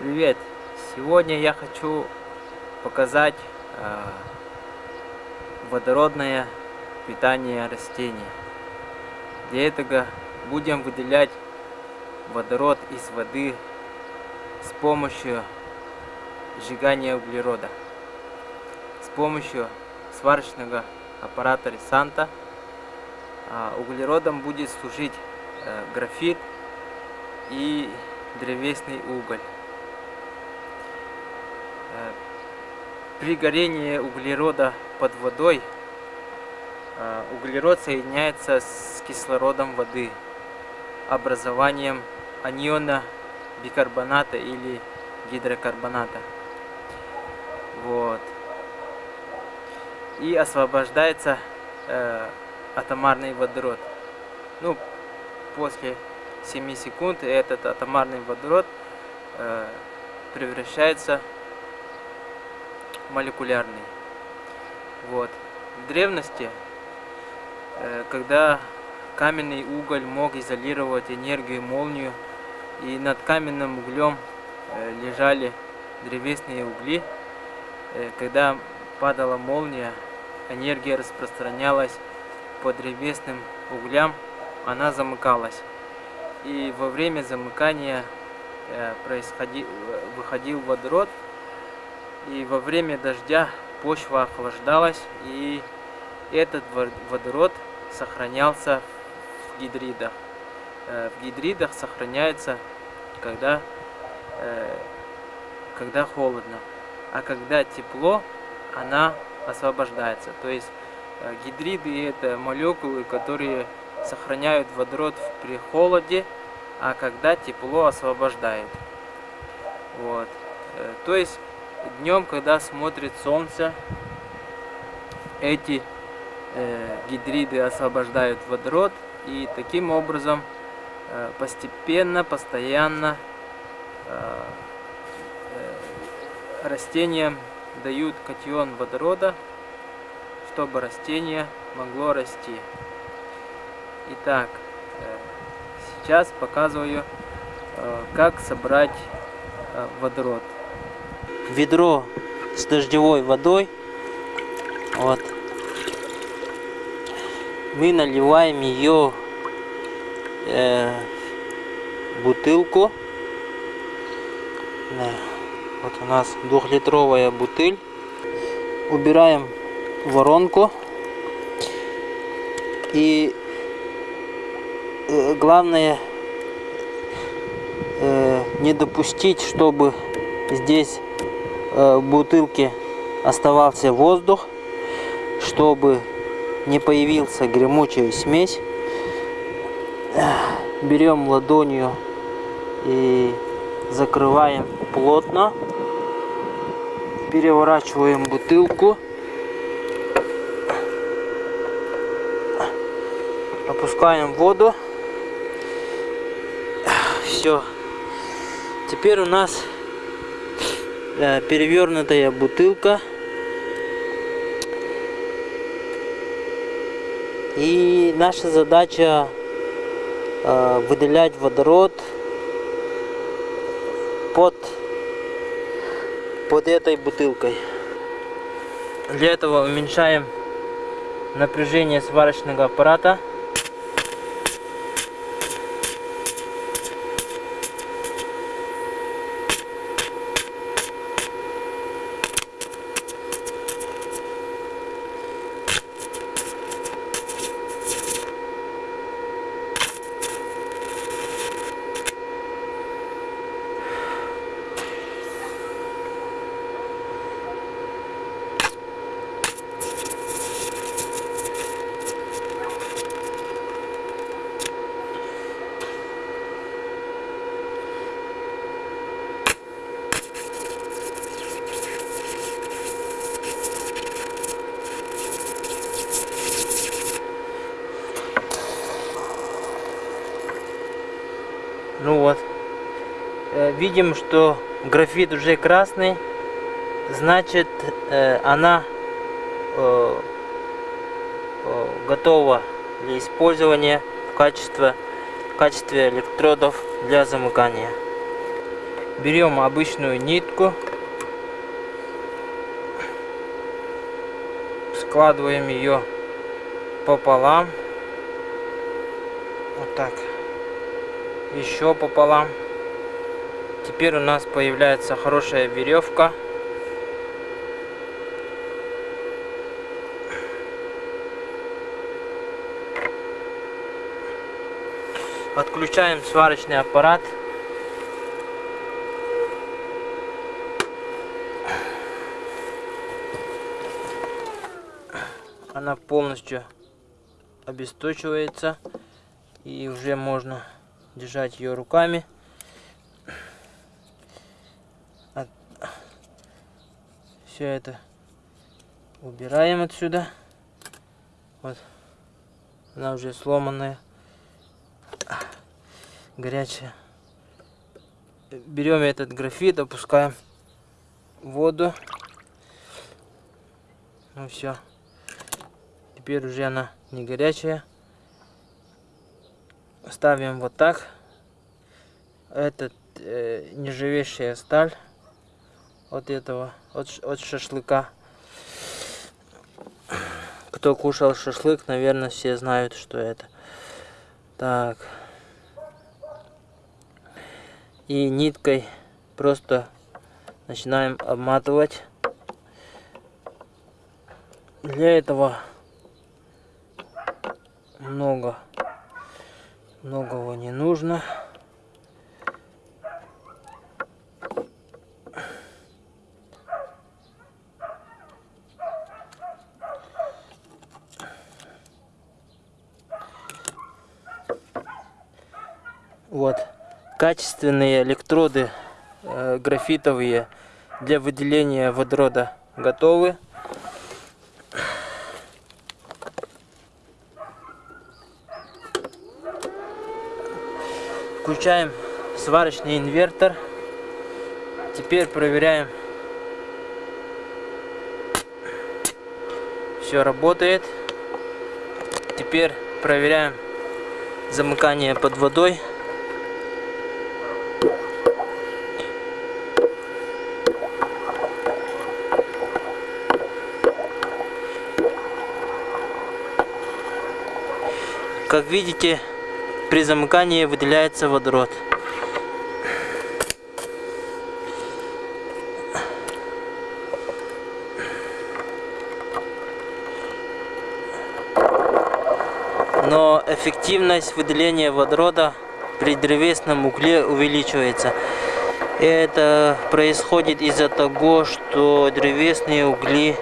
Привет! Сегодня я хочу показать э, водородное питание растений. Для этого будем выделять водород из воды с помощью сжигания углерода. С помощью сварочного аппарата Ресанта э, углеродом будет служить э, графит и древесный уголь. При горении углерода под водой э, углерод соединяется с кислородом воды образованием аниона бикарбоната или гидрокарбоната. Вот. И освобождается э, атомарный водород. Ну, после 7 секунд этот атомарный водород э, превращается молекулярный. Вот. В древности, э, когда каменный уголь мог изолировать энергию молнию, и над каменным углем э, лежали древесные угли, э, когда падала молния, энергия распространялась по древесным углям, она замыкалась. И во время замыкания происходил, выходил водород, и во время дождя почва охлаждалась, и этот водород сохранялся в гидридах. Э, в гидридах сохраняется, когда, э, когда холодно. А когда тепло, она освобождается. То есть э, гидриды это молекулы, которые сохраняют водород при холоде, а когда тепло освобождает. Вот. То есть днем, когда смотрит солнце, эти э, гидриды освобождают водород и таким образом э, постепенно, постоянно э, э, растениям дают катион водорода, чтобы растение могло расти. Итак, э, сейчас показываю, э, как собрать э, водород ведро с дождевой водой. Вот. Мы наливаем ее э, бутылку. Да. Вот у нас двухлитровая бутыль. Убираем воронку. И э, главное э, не допустить, чтобы здесь в бутылке оставался воздух, чтобы не появился гремучая смесь. Берем ладонью и закрываем плотно. Переворачиваем бутылку. Опускаем воду. Все. Теперь у нас Э, перевернутая бутылка. И наша задача э, выделять водород под, под этой бутылкой. Для этого уменьшаем напряжение сварочного аппарата. Ну вот. Э, видим, что графит уже красный. Значит, э, она э, готова для использования в качестве, в качестве электродов для замыкания. берем обычную нитку, складываем ее пополам, вот так, еще пополам. Теперь у нас появляется хорошая веревка. Отключаем сварочный аппарат. Она полностью обесточивается и уже можно держать ее руками. Все это убираем отсюда. Вот она уже сломанная горячая. Берем этот графит, опускаем в воду. Ну все. Теперь уже она не горячая. Ставим вот так. Это э, нержавеющая сталь от этого, от, от шашлыка. Кто кушал шашлык, наверное, все знают, что это. Так и ниткой просто начинаем обматывать. Для этого много многого не нужно. Вот качественные электроды э, графитовые для выделения водорода готовы. Включаем сварочный инвертор. Теперь проверяем. Все работает. Теперь проверяем замыкание под водой. Как видите, при замыкании выделяется водород. Но эффективность выделения водорода при древесном угле увеличивается. Это происходит из-за того, что древесные угли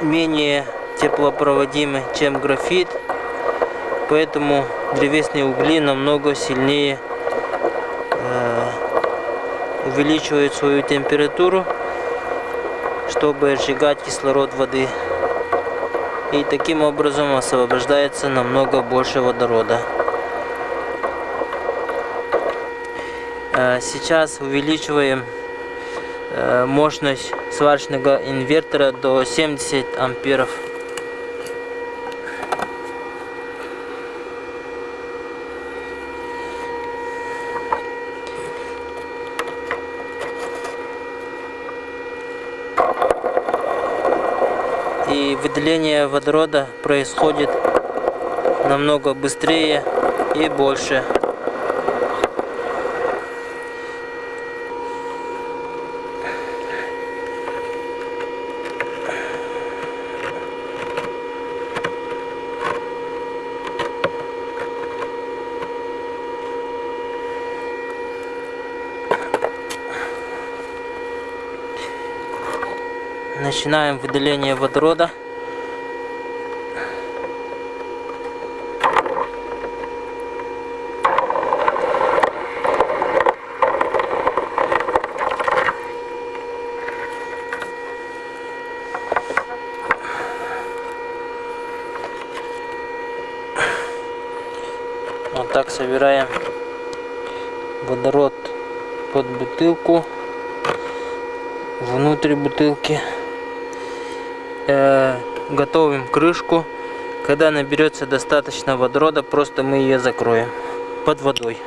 менее теплопроводимы, чем графит, поэтому древесные угли намного сильнее э, увеличивают свою температуру, чтобы сжигать кислород воды. И таким образом освобождается намного больше водорода. Э, сейчас увеличиваем э, мощность сварочного инвертора до 70 амперов. и выделение водорода происходит намного быстрее и больше. начинаем выделение водорода. Вот так собираем водород под бутылку внутрь бутылки э, готовим крышку. Когда наберется достаточно водорода, просто мы ее закроем под водой.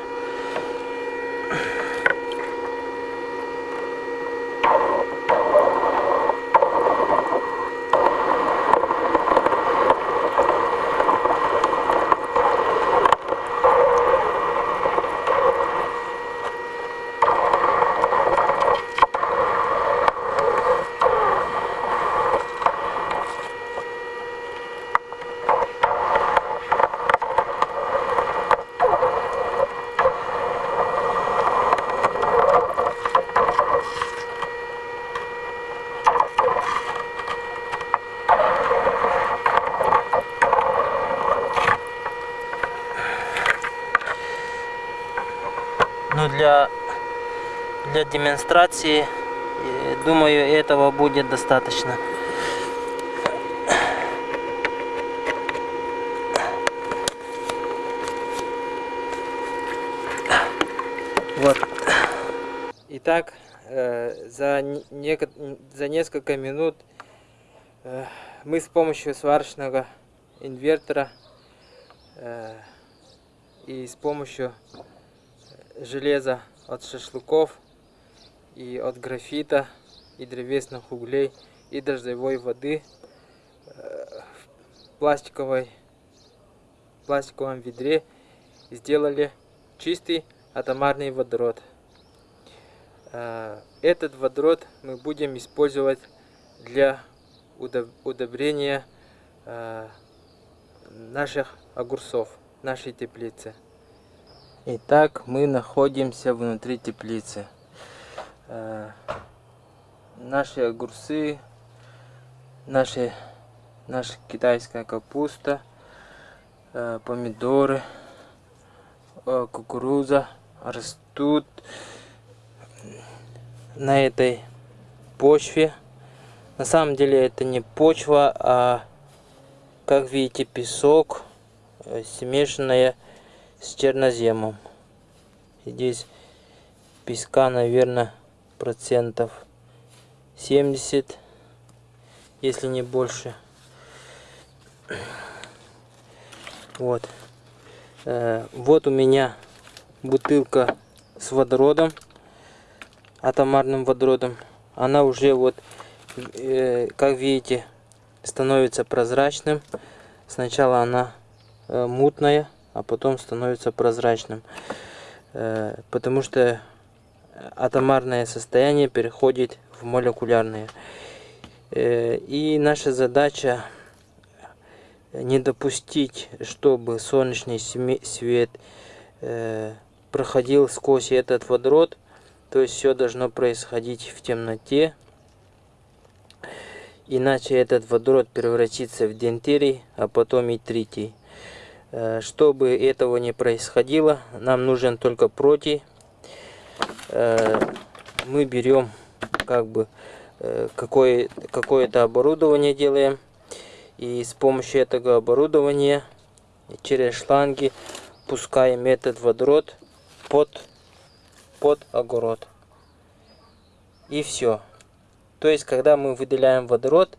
Ну, для, для демонстрации, думаю, этого будет достаточно. Вот. Итак, э, за, не, за несколько минут э, мы с помощью сварочного инвертора э, и с помощью железа от шашлыков и от графита и древесных углей и дождевой воды в пластиковой пластиковом ведре сделали чистый атомарный водород. Этот водород мы будем использовать для удобрения наших огурцов, нашей теплицы. Итак, мы находимся внутри теплицы. Наши огурцы, наши, наша китайская капуста, помидоры, кукуруза растут на этой почве. На самом деле это не почва, а как видите песок э, смешанная с черноземом здесь песка наверное процентов 70 если не больше вот э, вот у меня бутылка с водородом атомарным водородом она уже вот э, как видите становится прозрачным. Сначала она э, мутная, а потом становится прозрачным. Потому что атомарное состояние переходит в молекулярное. Э, и наша задача не допустить, чтобы солнечный свет э, проходил сквозь этот водород. То есть все должно происходить в темноте, Иначе этот водород превратится в дентерий, а потом и тритий. Э, чтобы этого не происходило, нам нужен только протий. Э, мы берем как бы э, какое-то какое оборудование делаем. И с помощью этого оборудования через шланги пускаем этот водород под, под огород. И все. То есть, когда мы выделяем водород,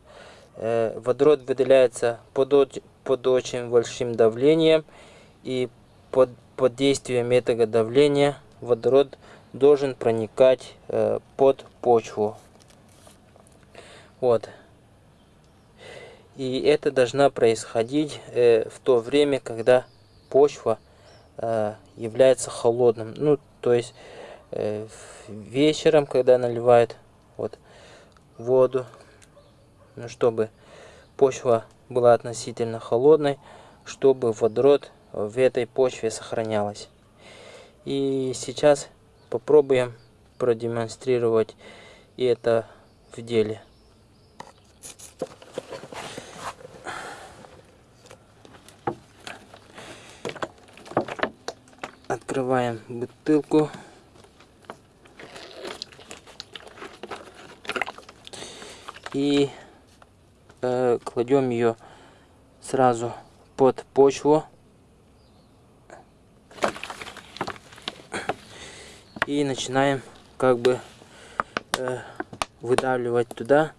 э, водород выделяется под, под очень большим давлением, и под, под действием этого давления водород должен проникать э, под почву. Вот. И это должно происходить э, в то время, когда почва э, является холодным. Ну, то есть э, вечером, когда наливают, вот, воду, ну, чтобы почва была относительно холодной, чтобы водород в этой почве сохранялась. И сейчас попробуем продемонстрировать это в деле. Открываем бутылку. и э, кладем ее сразу под почву и начинаем как бы э, выдавливать туда.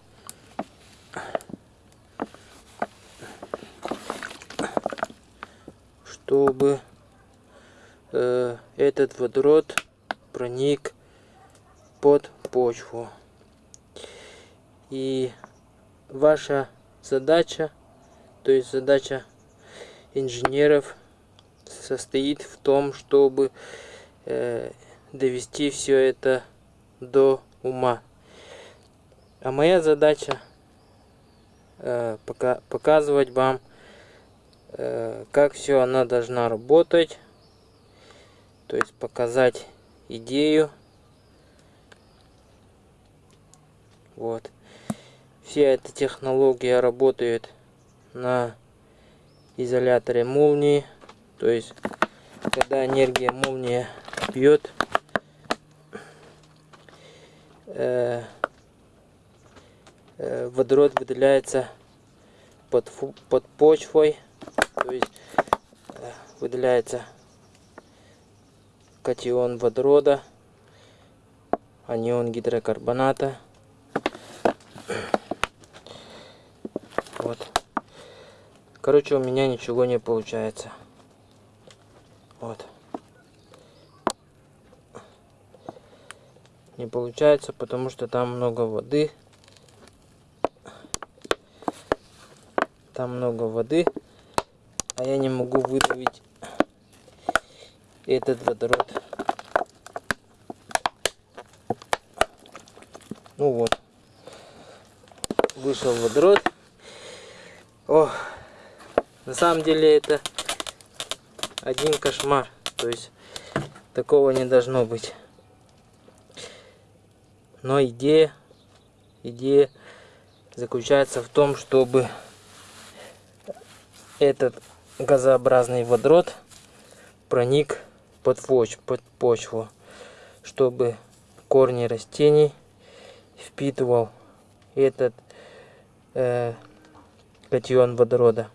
Чтобы э, этот водород проник под почву. И ваша задача, то есть задача инженеров состоит в том, чтобы э, довести все это до ума. А моя задача э, пока, показывать вам, э, как все она должна работать. То есть показать идею. Вот. Вся эта технология работает на изоляторе молнии. То есть, когда энергия молнии бьет, э, э, водород выделяется под, под почвой, то есть э, выделяется катион водорода, анион гидрокарбоната. Вот. Короче, у меня ничего не получается. Вот. Не получается, потому что там много воды. Там много воды. А я не могу выдавить этот водород. Ну вот. Вышел водород. О, на самом деле это один кошмар. То есть такого не должно быть. Но идея, идея заключается в том, чтобы этот газообразный водород проник под, поч под почву, чтобы корни растений впитывал этот э, катион водорода.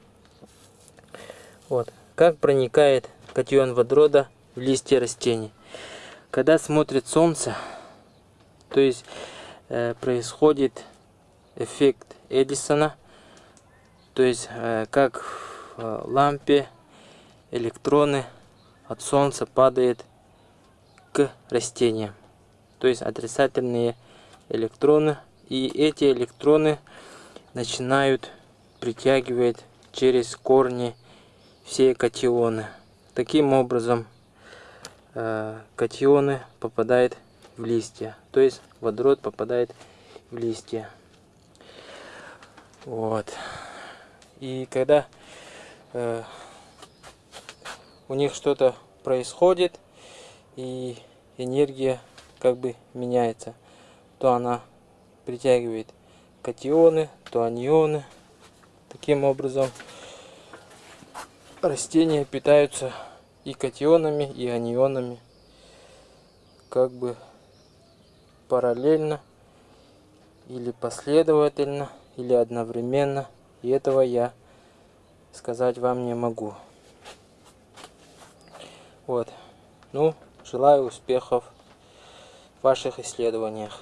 Вот. Как проникает катион водорода в листья растений? Когда смотрит солнце, то есть э, происходит эффект Эдисона, то есть э, как в э, лампе электроны от солнца падают к растениям. То есть отрицательные электроны. И эти электроны начинают притягивать через корни все катионы. Таким образом э, катионы попадают в листья. То есть водород попадает в листья. Вот. И когда э, у них что-то происходит и энергия как бы меняется, то она притягивает катионы, то анионы. Таким образом растения питаются и катионами, и анионами. Как бы параллельно или последовательно или одновременно. И этого я сказать вам не могу. Вот. Ну желаю успехов в ваших исследованиях